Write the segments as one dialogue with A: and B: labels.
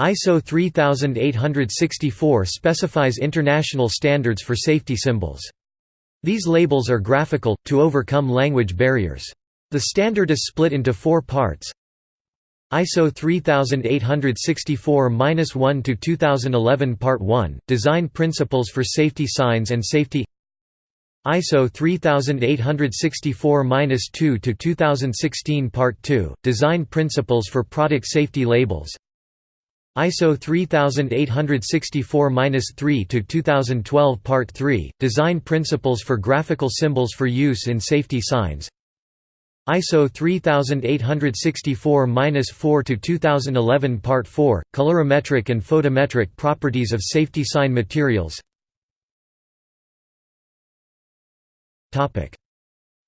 A: ISO 3864 specifies international standards for safety symbols. These labels are graphical, to overcome language barriers. The standard is split into four parts. ISO 3864-1 to 2011 Part 1 Design Principles for Safety Signs and Safety ISO 3864-2 to 2016 Part 2 Design Principles for Product Safety Labels ISO 3864-3 to 2012 Part 3 Design Principles for Graphical Symbols for Use in Safety Signs. ISO 3864-4 to 2011 Part 4 Colorimetric and photometric properties of safety sign materials.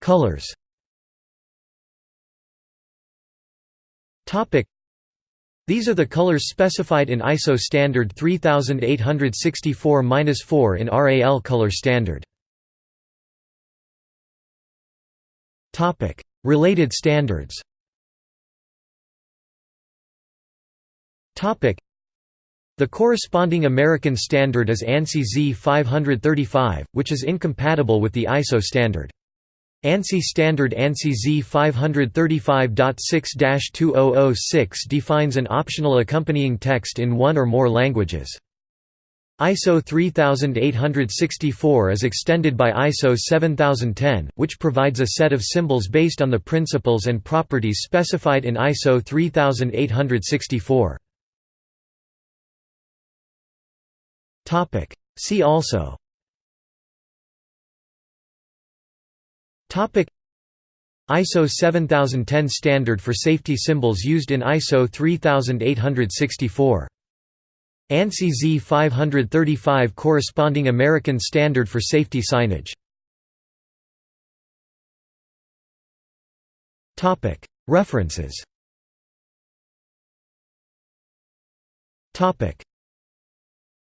A: Colors. Topic these are the colors specified in ISO standard 3864-4 in RAL color standard. Topic: Related standards. Topic: The corresponding American standard is ANSI Z535, which is incompatible with the ISO standard. ANSI standard ANSI Z535.6-2006 defines an optional accompanying text in one or more languages. ISO 3864 is extended by ISO 7010, which provides a set of symbols based on the principles and properties specified in ISO 3864. See also ISO 7010 standard for safety symbols used in ISO 3864. ANSI Z535 corresponding American standard for safety signage. References